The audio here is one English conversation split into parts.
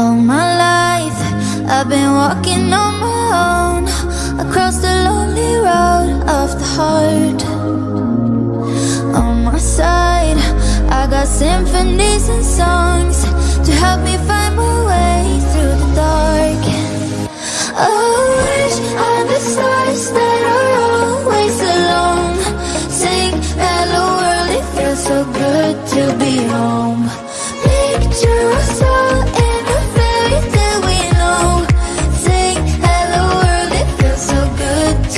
All my life. I've been walking on my own Across the lonely road of the heart. On my side I got symphonies and songs To help me find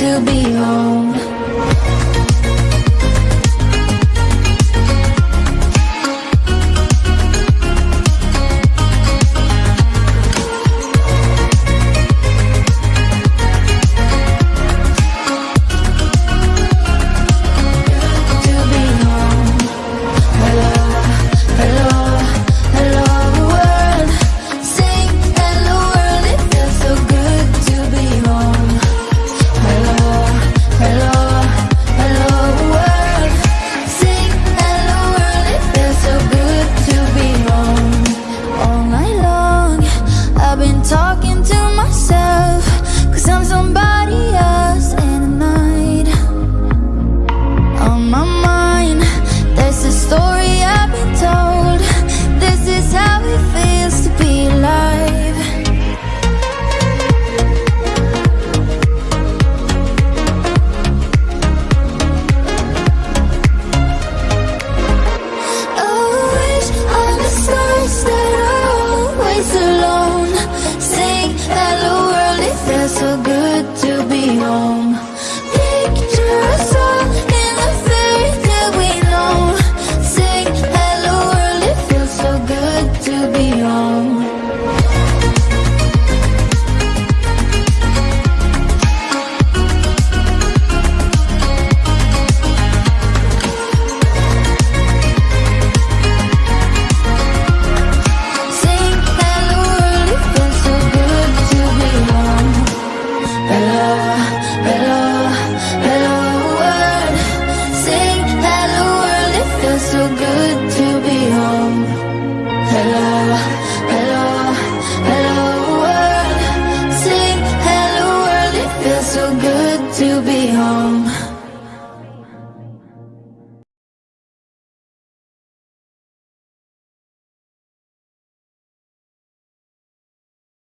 to be home. be all